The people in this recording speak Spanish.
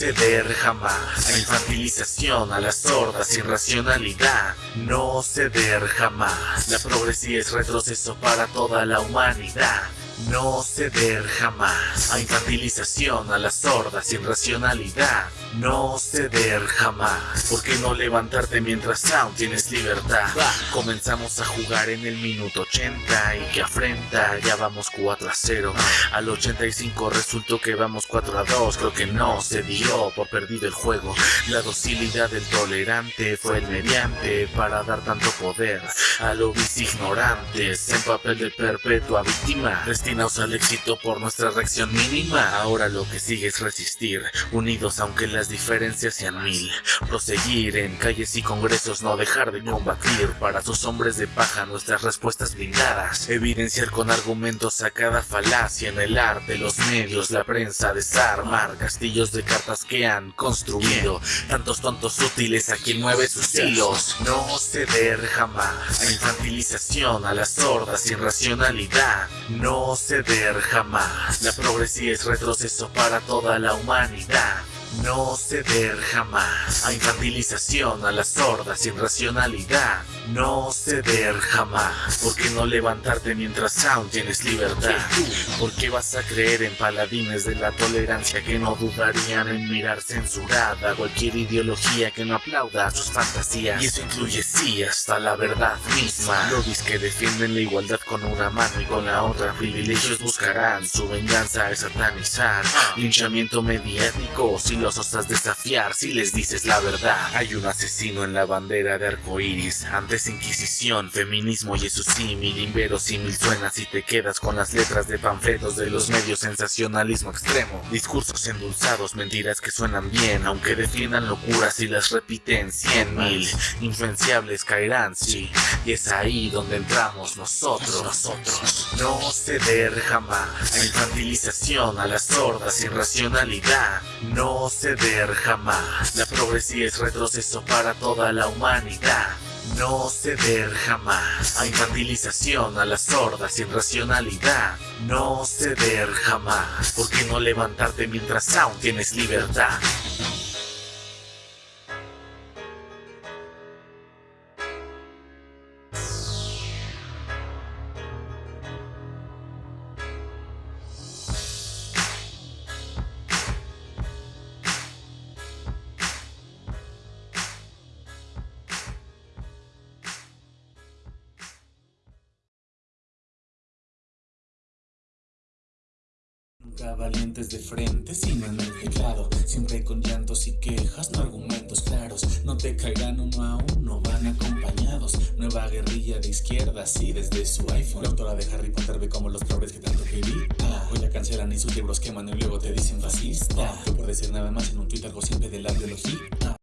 ceder jamás a infantilización, a la sorda sin racionalidad. No ceder jamás. La progresía es retroceso para toda la humanidad. No ceder jamás a infantilización, a la sorda sin racionalidad. No ceder jamás. ¿Por qué no levantarte mientras aún tienes libertad? Comenzamos a jugar en el minuto 80 y que afrenta, ya vamos 4 a 0. Al 85 resultó que vamos 4 a 2, creo que no se dio por perdido el juego. La docilidad del tolerante fue el mediante para dar tanto poder a los ignorantes en papel de perpetua víctima destinados al éxito por nuestra reacción mínima. Ahora lo que sigue es resistir, unidos aunque las diferencias sean mil. Proseguir en calles y congresos, no dejar de combatir para sus hombres de paja nuestras respuestas blindadas. Evidenciar con argumentos a cada falacia en el arte, los medios, la prensa, desarmar castillos de cartas que han construido. Tantos tontos útiles a quien mueve sus hilos. No ceder jamás a infantilización, a la sorda sin racionalidad. No ceder jamás. La progresía es retroceso para toda la humanidad. No ceder jamás a infantilización, a la sorda sin racionalidad. No ceder jamás. ¿Por qué no levantarte mientras aún tienes libertad? ¿Por qué vas a creer en paladines de la tolerancia que no dudarían en mirar censurada cualquier ideología que no aplauda sus fantasías? Y eso incluye sí hasta la verdad misma. Lobbies que defienden la igualdad con una mano y con la otra privilegios buscarán su venganza es satanizar. Linchamiento mediático si los osas desafiar si les dices la verdad. Hay un asesino en la bandera de arco iris. Antes Inquisición, feminismo y eso símil, inverosímil suena si te quedas con las letras de panfletos de los medios, sensacionalismo extremo. Discursos endulzados, mentiras que suenan bien, aunque defiendan locuras y las repiten cien mil. Influenciables caerán, sí, y es ahí donde entramos nosotros, nosotros. No ceder jamás a infantilización, a la sorda sin racionalidad. No ceder jamás. La progresía es retroceso para toda la humanidad. No ceder jamás a infantilización, a la sorda sin racionalidad. No ceder jamás. ¿Por qué no levantarte mientras aún tienes libertad? Valientes de frente, sino en el teclado Siempre con llantos y quejas, no argumentos claros No te caerán uno a uno, van acompañados Nueva guerrilla de izquierdas y desde su iPhone La autora de Harry Potter ve como los pobres que tanto critican Hoy la cancelan y sus libros queman y luego te dicen fascista No por decir nada más en un algo simple de la biología